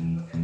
Mm-hmm.